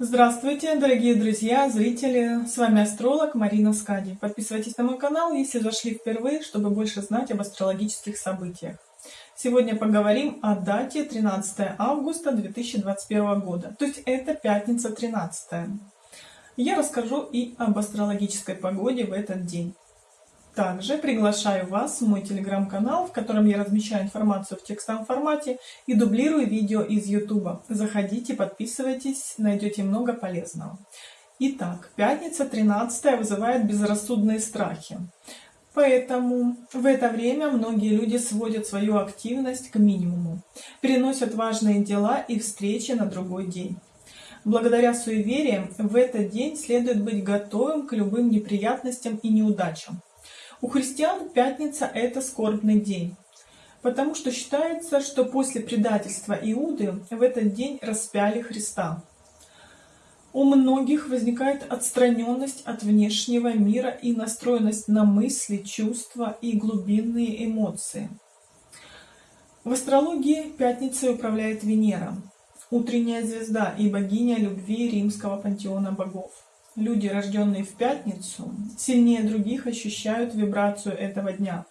Здравствуйте, дорогие друзья, зрители! С вами астролог Марина Скади. Подписывайтесь на мой канал, если зашли впервые, чтобы больше знать об астрологических событиях. Сегодня поговорим о дате 13 августа 2021 года, то есть это пятница 13. Я расскажу и об астрологической погоде в этот день. Также приглашаю вас в мой телеграм-канал, в котором я размещаю информацию в текстовом формате и дублирую видео из YouTube. Заходите, подписывайтесь, найдете много полезного. Итак, пятница 13 вызывает безрассудные страхи. Поэтому в это время многие люди сводят свою активность к минимуму, переносят важные дела и встречи на другой день. Благодаря суевериям в этот день следует быть готовым к любым неприятностям и неудачам. У христиан пятница – это скорбный день, потому что считается, что после предательства Иуды в этот день распяли Христа. У многих возникает отстраненность от внешнего мира и настроенность на мысли, чувства и глубинные эмоции. В астрологии пятницей управляет Венера, утренняя звезда и богиня любви римского пантеона богов. Люди, рожденные в пятницу, сильнее других ощущают вибрацию этого дня.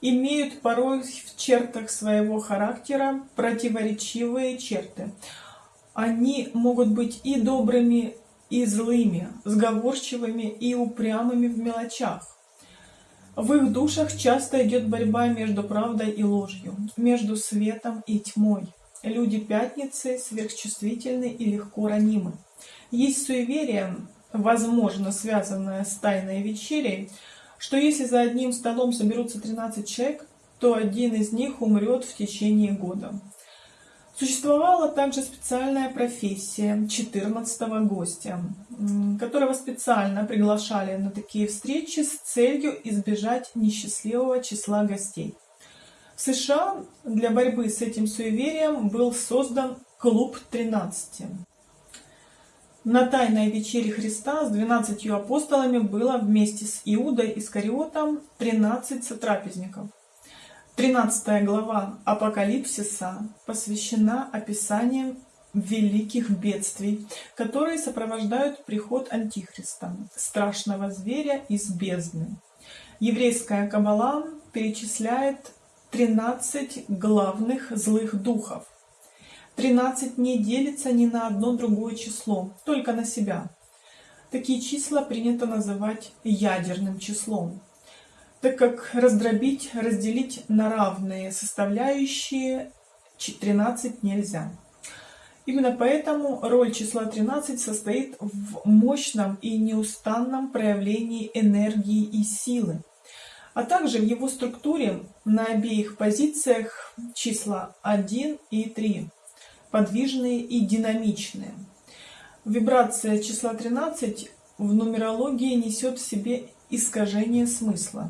Имеют порой в чертах своего характера противоречивые черты. Они могут быть и добрыми, и злыми, сговорчивыми и упрямыми в мелочах. В их душах часто идет борьба между правдой и ложью, между светом и тьмой. Люди пятницы сверхчувствительны и легко ранимы. Есть суеверие, возможно связанная с тайной вечерей, что если за одним столом соберутся 13 человек, то один из них умрет в течение года. Существовала также специальная профессия 14 гостя, которого специально приглашали на такие встречи с целью избежать несчастливого числа гостей. В США для борьбы с этим суеверием был создан клуб 13. На Тайной вечере Христа с двенадцатью апостолами было вместе с Иудой Искариотом 13 сотрапезников. 13 глава Апокалипсиса посвящена описаниям великих бедствий, которые сопровождают приход Антихриста, страшного зверя из бездны. Еврейская каббала перечисляет 13 главных злых духов, 13 не делится ни на одно другое число, только на себя. Такие числа принято называть ядерным числом, так как раздробить, разделить на равные составляющие 13 нельзя. Именно поэтому роль числа 13 состоит в мощном и неустанном проявлении энергии и силы, а также в его структуре на обеих позициях числа 1 и 3 подвижные и динамичные. Вибрация числа 13 в нумерологии несет в себе искажение смысла.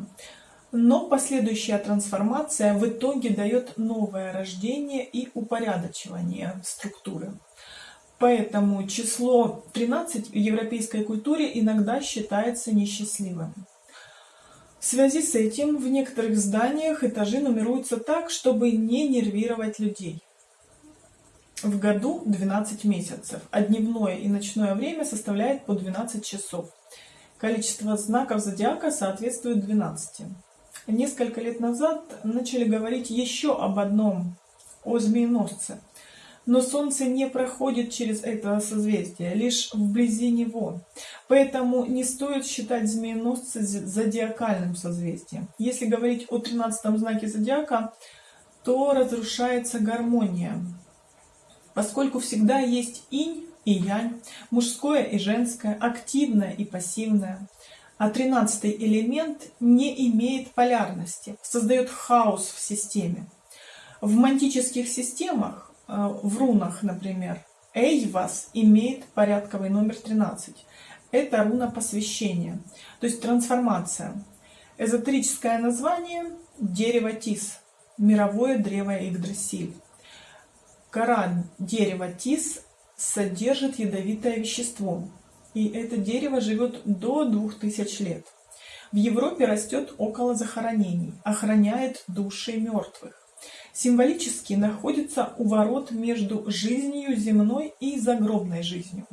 Но последующая трансформация в итоге дает новое рождение и упорядочивание структуры. Поэтому число 13 в европейской культуре иногда считается несчастливым. В связи с этим в некоторых зданиях этажи нумеруются так, чтобы не нервировать людей. В году 12 месяцев, а дневное и ночное время составляет по 12 часов. Количество знаков зодиака соответствует 12. Несколько лет назад начали говорить еще об одном, о змееносце. Но Солнце не проходит через это созвездие, лишь вблизи него. Поэтому не стоит считать змееносца зодиакальным созвездием. Если говорить о 13 знаке зодиака, то разрушается гармония поскольку всегда есть инь и янь, мужское и женское, активное и пассивное. А тринадцатый элемент не имеет полярности, создает хаос в системе. В мантических системах, э, в рунах, например, Эйвас имеет порядковый номер 13. Это руна посвящения, то есть трансформация. Эзотерическое название – дерево Тис, мировое древо Игдрасиль. Кора дерева тис содержит ядовитое вещество, и это дерево живет до 2000 лет. В Европе растет около захоронений, охраняет души мертвых. Символически находится у ворот между жизнью земной и загробной жизнью.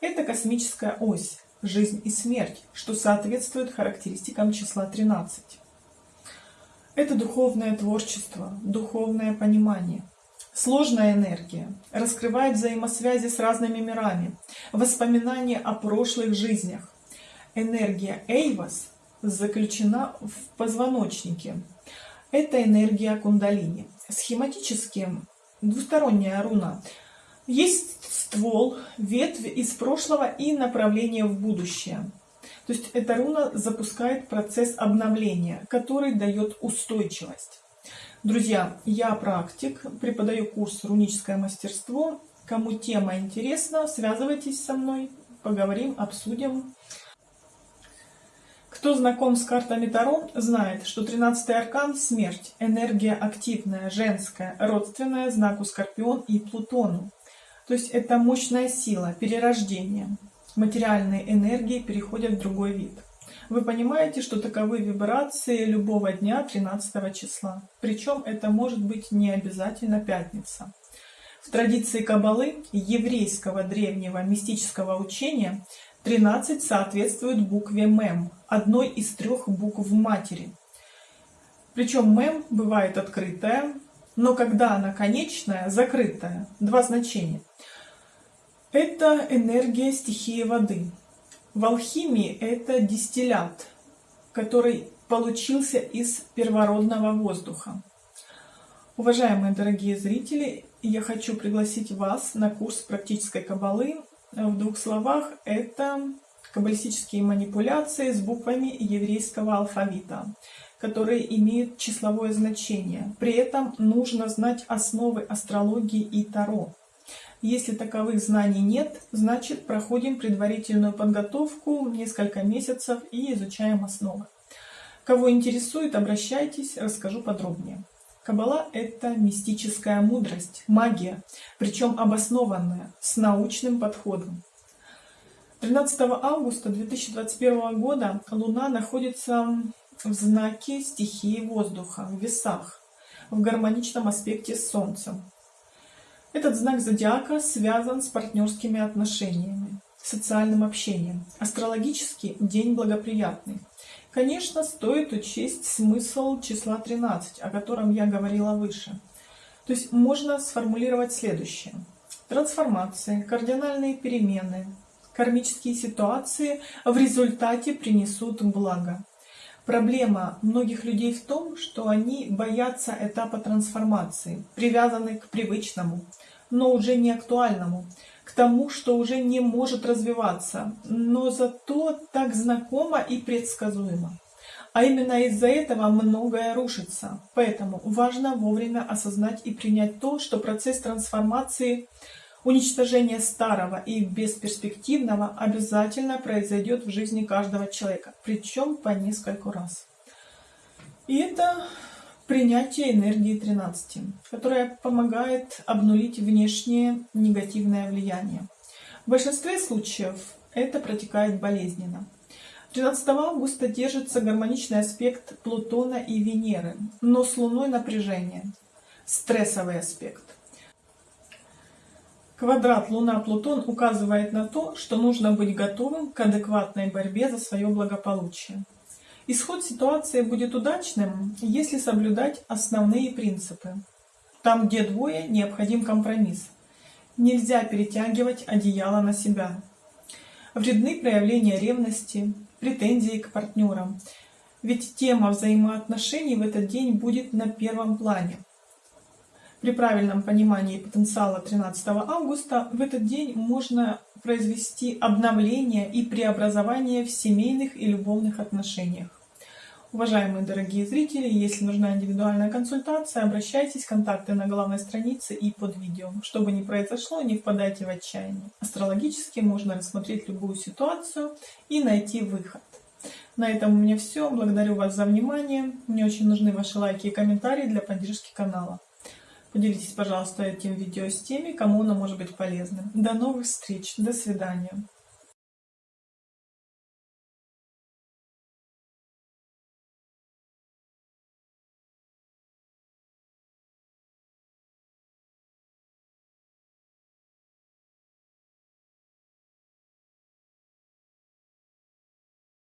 Это космическая ось, жизнь и смерть, что соответствует характеристикам числа 13. Это духовное творчество, духовное понимание. Сложная энергия раскрывает взаимосвязи с разными мирами, воспоминания о прошлых жизнях. Энергия Эйвас заключена в позвоночнике. Это энергия кундалини. Схематически двусторонняя руна. Есть ствол, ветвь из прошлого и направление в будущее. То есть эта руна запускает процесс обновления, который дает устойчивость. Друзья, я практик, преподаю курс «Руническое мастерство». Кому тема интересна, связывайтесь со мной, поговорим, обсудим. Кто знаком с картами Таро, знает, что 13-й аркан – смерть, энергия активная, женская, родственная знаку Скорпион и Плутону. То есть это мощная сила, перерождение. Материальные энергии переходят в другой вид. Вы понимаете, что таковы вибрации любого дня 13 числа. Причем это может быть не обязательно пятница. В традиции Кабалы, еврейского древнего мистического учения, 13 соответствует букве МЭМ, одной из трех букв матери. Причем МЭМ бывает открытая, но когда она конечная, закрытая. Два значения. Это энергия стихии воды. В алхимии это дистиллят, который получился из первородного воздуха. Уважаемые дорогие зрители, я хочу пригласить вас на курс практической кабалы в двух словах, это каббалистические манипуляции с буквами еврейского алфавита, которые имеют числовое значение. При этом нужно знать основы астрологии и таро. Если таковых знаний нет, значит проходим предварительную подготовку несколько месяцев и изучаем основы. Кого интересует, обращайтесь, расскажу подробнее. Каббала – это мистическая мудрость, магия, причем обоснованная, с научным подходом. 13 августа 2021 года Луна находится в знаке стихии воздуха, в весах, в гармоничном аспекте с Солнцем. Этот знак зодиака связан с партнерскими отношениями, социальным общением. Астрологически день благоприятный. Конечно, стоит учесть смысл числа 13, о котором я говорила выше. То есть можно сформулировать следующее. Трансформации, кардинальные перемены, кармические ситуации в результате принесут благо. Проблема многих людей в том, что они боятся этапа трансформации, привязаны к привычному, но уже не актуальному, к тому, что уже не может развиваться, но зато так знакомо и предсказуемо. А именно из-за этого многое рушится. Поэтому важно вовремя осознать и принять то, что процесс трансформации, уничтожения старого и бесперспективного обязательно произойдет в жизни каждого человека, причем по нескольку раз. И это принятие энергии 13, которая помогает обнулить внешнее негативное влияние. В большинстве случаев это протекает болезненно. 13 августа держится гармоничный аспект Плутона и Венеры, но с Луной напряжение, стрессовый аспект. Квадрат Луна-Плутон указывает на то, что нужно быть готовым к адекватной борьбе за свое благополучие. Исход ситуации будет удачным, если соблюдать основные принципы. Там, где двое, необходим компромисс. Нельзя перетягивать одеяло на себя. Вредны проявления ревности, претензии к партнерам. Ведь тема взаимоотношений в этот день будет на первом плане. При правильном понимании потенциала 13 августа в этот день можно произвести обновление и преобразование в семейных и любовных отношениях. Уважаемые дорогие зрители, если нужна индивидуальная консультация, обращайтесь, контакты на главной странице и под видео. Что бы ни произошло, не впадайте в отчаяние. Астрологически можно рассмотреть любую ситуацию и найти выход. На этом у меня все. Благодарю вас за внимание. Мне очень нужны ваши лайки и комментарии для поддержки канала. Поделитесь, пожалуйста, этим видео с теми, кому оно может быть полезным. До новых встреч. До свидания.